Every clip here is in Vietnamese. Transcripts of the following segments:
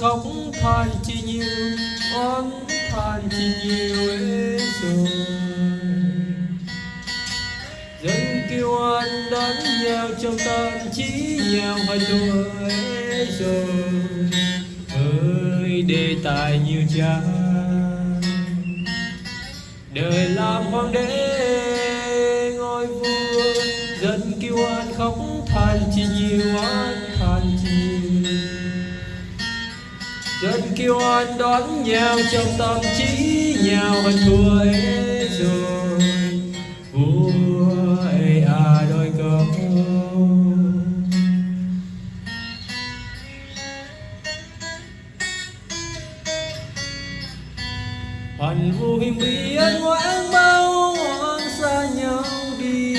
than chi nhiều oán than chi nhiều ế rồi. Dân kêu oan đánh nhau, trong tâm trí nhau hai tuổi rồi. Ơi, đề tài nhiều cha đời làm hoàng đế dân kêu oan đón nhau trong tâm trí nhau hơn thua ấy rồi. Vua ấy à đôi câu. Hạnh vô hình biến ngoãn bao hoang xa nhau đi.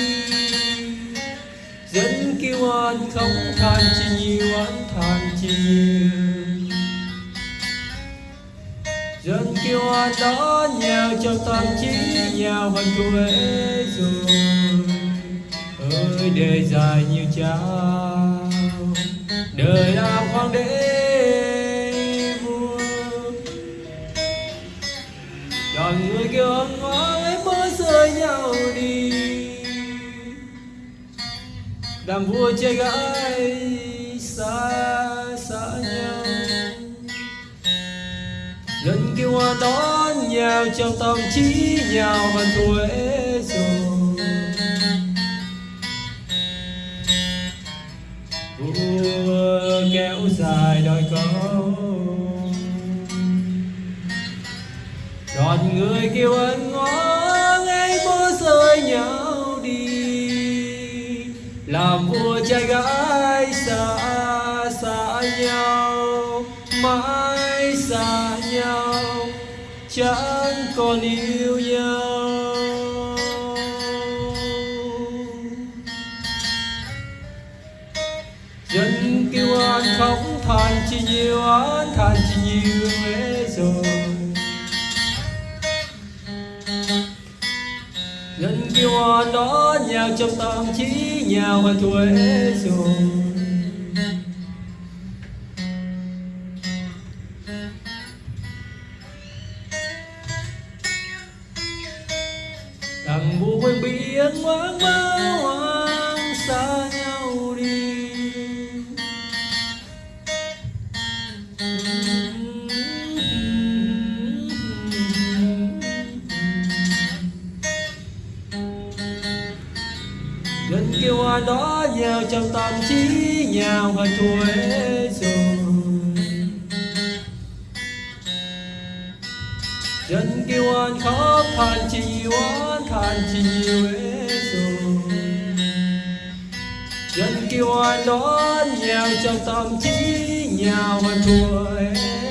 Dân kêu oan không than chi nhiều oan than chi nhiều Dân kêu oan đó nhau trong tâm trí nhau hơn quê rồi Ơi đời dài nhiều trao Đời làm hoàng đế vua Đoàn người kêu ân oán ấy mới rơi nhau đi. Đàm vua chơi gái xa đón nhau trong tâm trí nhau hơn tuổi rồi Vua kéo dài đôi câu. Đoàn người kêu ân ngó ngay bố rơi nhau đi. Làm vua trai gái xa xa nhau, Mãi xa nhau. Chẳng còn yêu nhau. Dân kêu an khóc, than chi nhiều an than chi nhiều ế rồi. Dân kêu an đó nhau trong tâm trí nhau hơn tuổi rồi. Đằng quên biển hoang mơ hoang xa nhau đi. Gần kêu oan đó nhào trong tâm trí nhào và tuổi rồi. Dân kêu anh khóc than chi nhiều chỉ than rồi. Dân kêu ai đó nhào trong tâm trí nhào nhau thua ấy